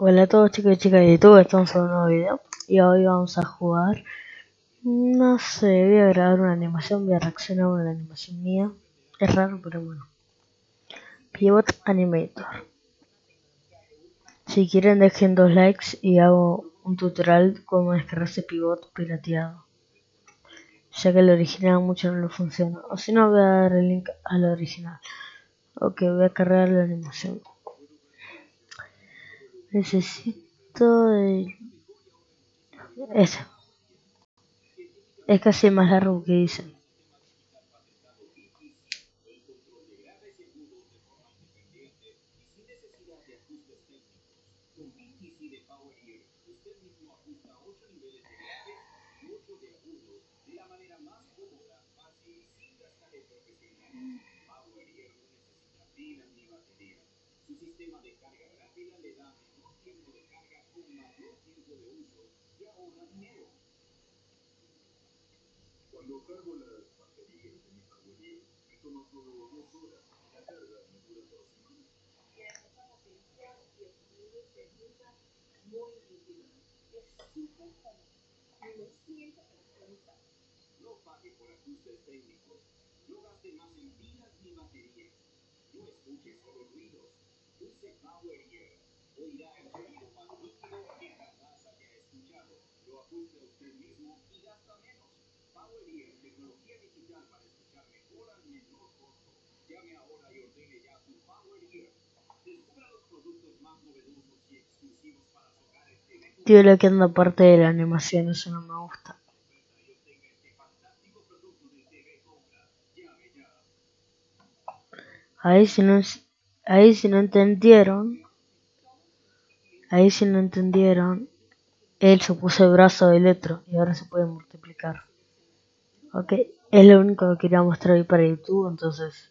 Hola a todos chicos y chicas de YouTube, estamos en un nuevo video y hoy vamos a jugar No sé, voy a grabar una animación, voy a reaccionar a una animación mía. Es raro pero bueno. Pivot Animator. Si quieren dejen dos likes y hago un tutorial cómo descargarse pivot pirateado. Ya que el original mucho no lo funciona. O si no voy a dar el link al original. Ok, voy a cargar la animación Necesito de... Ese. Es casi más largo que dice. Cuando cargo las baterías de mi Power me toma solo dos horas. La carga me dura dos semanas. Tiene mucha potencia y el sonido se escucha muy nítido. Es súper cómodo. Lo siento personalizado. No pague por ajustes técnicos. No gaste más en pilas ni baterías. No escuche solo ruidos. Use Power Ear. Oirá el sonido más nítido que jamás haya escuchado. Lo ajuste usted mismo y Tío, le queda parte de la animación, eso no me gusta. Ahí si no, ahí si no entendieron, ahí si no entendieron, él se puso el brazo del otro y ahora se puede multiplicar. Ok, es lo único que quería mostrar hoy para YouTube, entonces